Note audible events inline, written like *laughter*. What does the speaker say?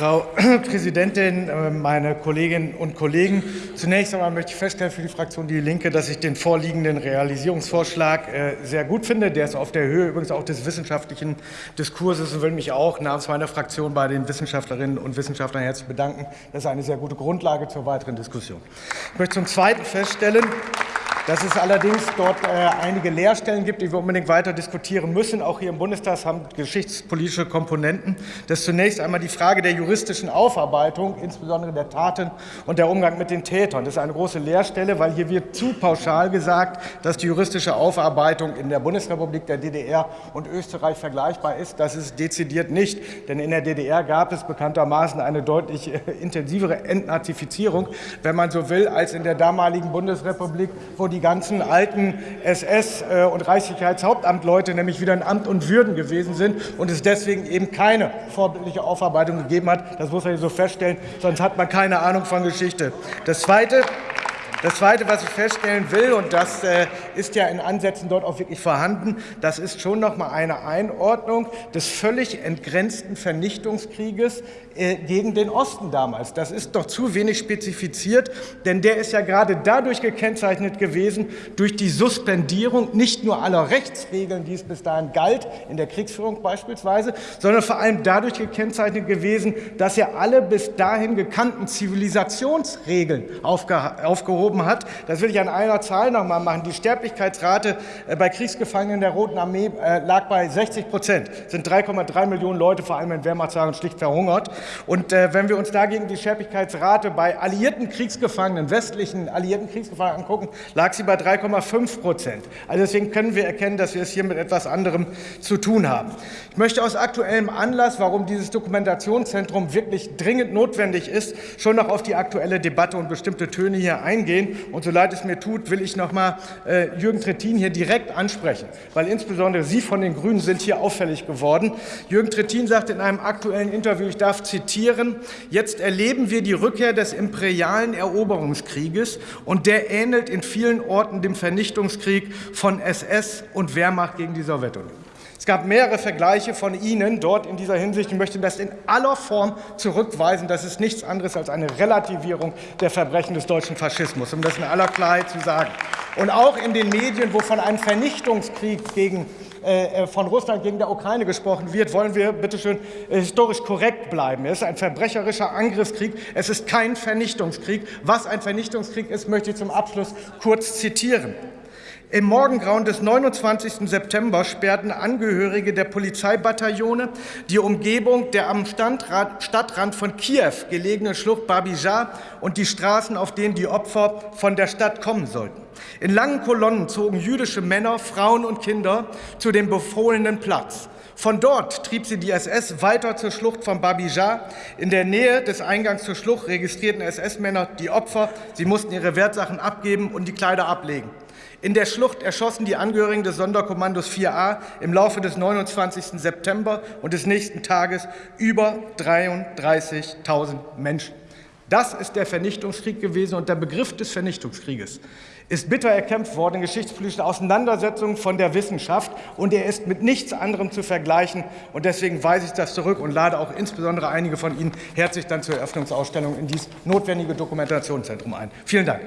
Frau *clears throat* Präsidentin, äh, meine Kolleginnen und Kollegen! Zunächst einmal möchte ich feststellen für die Fraktion Die Linke, dass ich den vorliegenden Realisierungsvorschlag äh, sehr gut finde. Der ist auf der Höhe übrigens auch des wissenschaftlichen Diskurses und will mich auch namens meiner Fraktion bei den Wissenschaftlerinnen und Wissenschaftlern herzlich bedanken. Das ist eine sehr gute Grundlage zur weiteren Diskussion. Ich möchte zum Zweiten feststellen, dass es allerdings dort äh, einige Leerstellen gibt, die wir unbedingt weiter diskutieren müssen. Auch hier im Bundestag haben geschichtspolitische Komponenten. Das ist zunächst einmal die Frage der juristischen Aufarbeitung, insbesondere der Taten und der Umgang mit den Tätern. Das ist eine große Leerstelle, weil hier wird zu pauschal gesagt, dass die juristische Aufarbeitung in der Bundesrepublik, der DDR und Österreich vergleichbar ist. Das ist dezidiert nicht, denn in der DDR gab es bekanntermaßen eine deutlich äh, intensivere Entnazifizierung, wenn man so will, als in der damaligen Bundesrepublik, wo die ganzen alten SS- äh, und Reichssicherheitshauptamtleute nämlich wieder in Amt und Würden gewesen sind und es deswegen eben keine vorbildliche Aufarbeitung gegeben hat. Das muss man so feststellen, sonst hat man keine Ahnung von Geschichte. Das Zweite, das Zweite, was ich feststellen will, und das äh, ist ja in Ansätzen dort auch wirklich vorhanden, das ist schon noch mal eine Einordnung des völlig entgrenzten Vernichtungskrieges äh, gegen den Osten damals. Das ist doch zu wenig spezifiziert, denn der ist ja gerade dadurch gekennzeichnet gewesen, durch die Suspendierung nicht nur aller Rechtsregeln, die es bis dahin galt, in der Kriegsführung beispielsweise, sondern vor allem dadurch gekennzeichnet gewesen, dass er alle bis dahin gekannten Zivilisationsregeln aufgehoben aufgehoben hat. Das will ich an einer Zahl noch mal machen. Die Sterblichkeitsrate äh, bei Kriegsgefangenen der Roten Armee äh, lag bei 60 Prozent. Das sind 3,3 Millionen Leute, vor allem in Wehrmachtstagen, schlicht verhungert. Und äh, wenn wir uns dagegen die Sterblichkeitsrate bei alliierten Kriegsgefangenen, westlichen alliierten Kriegsgefangenen angucken, lag sie bei 3,5 Prozent. Also deswegen können wir erkennen, dass wir es hier mit etwas anderem zu tun haben. Ich möchte aus aktuellem Anlass, warum dieses Dokumentationszentrum wirklich dringend notwendig ist, schon noch auf die aktuelle Debatte und bestimmte Töne hier eingehen gehen. Und so leid es mir tut, will ich noch mal äh, Jürgen Trittin hier direkt ansprechen, weil insbesondere Sie von den Grünen sind hier auffällig geworden. Jürgen Trittin sagt in einem aktuellen Interview, ich darf zitieren, jetzt erleben wir die Rückkehr des imperialen Eroberungskrieges und der ähnelt in vielen Orten dem Vernichtungskrieg von SS und Wehrmacht gegen die Sowjetunion. Es gab mehrere Vergleiche von Ihnen dort in dieser Hinsicht. Ich möchte das in aller Form zurückweisen. Das ist nichts anderes als eine Relativierung der Verbrechen des deutschen Faschismus, um das in aller Klarheit zu sagen. Und auch in den Medien, wo von einem Vernichtungskrieg gegen äh, von Russland gegen der Ukraine gesprochen wird, wollen wir bitte schön äh, historisch korrekt bleiben. Es ist ein verbrecherischer Angriffskrieg. Es ist kein Vernichtungskrieg. Was ein Vernichtungskrieg ist, möchte ich zum Abschluss kurz zitieren. Im Morgengrauen des 29. September sperrten Angehörige der Polizeibataillone die Umgebung der am Stadtrand von Kiew gelegenen Schlucht Babija und die Straßen, auf denen die Opfer von der Stadt kommen sollten. In langen Kolonnen zogen jüdische Männer, Frauen und Kinder zu dem befohlenen Platz. Von dort trieb sie die SS weiter zur Schlucht von Babija. In der Nähe des Eingangs zur Schlucht registrierten SS-Männer die Opfer. Sie mussten ihre Wertsachen abgeben und die Kleider ablegen. In der Schlucht erschossen die Angehörigen des Sonderkommandos 4a im Laufe des 29. September und des nächsten Tages über 33.000 Menschen. Das ist der Vernichtungskrieg gewesen und der Begriff des Vernichtungskrieges ist bitter erkämpft worden in geschichtspolitischen Auseinandersetzungen von der Wissenschaft und er ist mit nichts anderem zu vergleichen und deswegen weise ich das zurück und lade auch insbesondere einige von Ihnen herzlich dann zur Eröffnungsausstellung in dieses notwendige Dokumentationszentrum ein. Vielen Dank.